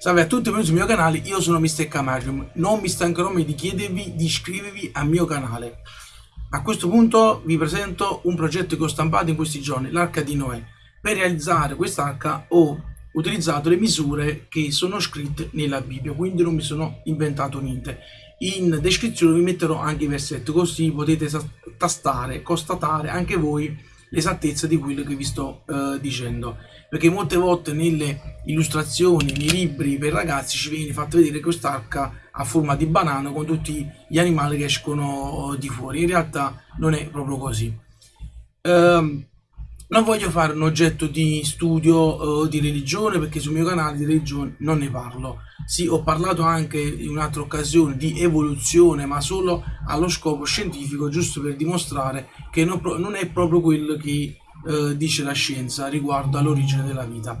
Salve a tutti, benvenuti sul mio canale, io sono Mr. Camarium. Non mi stancherò mai di chiedervi di iscrivervi al mio canale. A questo punto vi presento un progetto che ho stampato in questi giorni, l'Arca di Noè. Per realizzare quest'arca ho utilizzato le misure che sono scritte nella Bibbia, quindi non mi sono inventato niente. In descrizione vi metterò anche i versetti, così potete tastare, constatare anche voi l'esattezza di quello che vi sto uh, dicendo perché molte volte nelle illustrazioni, nei libri per ragazzi ci viene fatto vedere quest'arca a forma di banana con tutti gli animali che escono di fuori. In realtà non è proprio così. Um, non voglio fare un oggetto di studio uh, di religione perché sul mio canale di religione non ne parlo. Sì, ho parlato anche in un'altra occasione di evoluzione, ma solo allo scopo scientifico, giusto per dimostrare che non, non è proprio quello che eh, dice la scienza riguardo all'origine della vita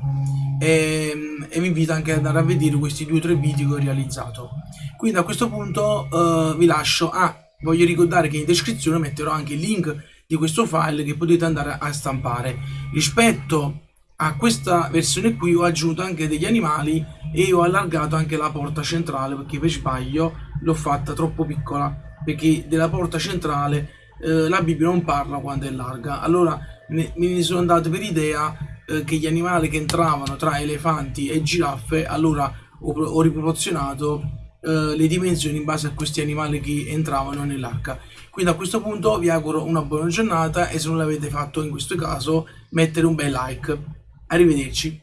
e, e, vi invito anche ad andare a vedere questi due o tre video che ho realizzato quindi a questo punto eh, vi lascio ah voglio ricordare che in descrizione metterò anche il link di questo file che potete andare a stampare. Rispetto a questa versione qui ho aggiunto anche degli animali e ho allargato anche la porta centrale perché per sbaglio l'ho fatta troppo piccola perché della porta centrale eh, la Bibbia non parla quando è larga. Allora ne sono andato per idea eh, che gli animali che entravano tra elefanti e giraffe allora ho, ho riproporzionato eh, le dimensioni in base a questi animali che entravano nell'arca. Quindi a questo punto vi auguro una buona giornata e se non l'avete fatto in questo caso mettere un bel like. Arrivederci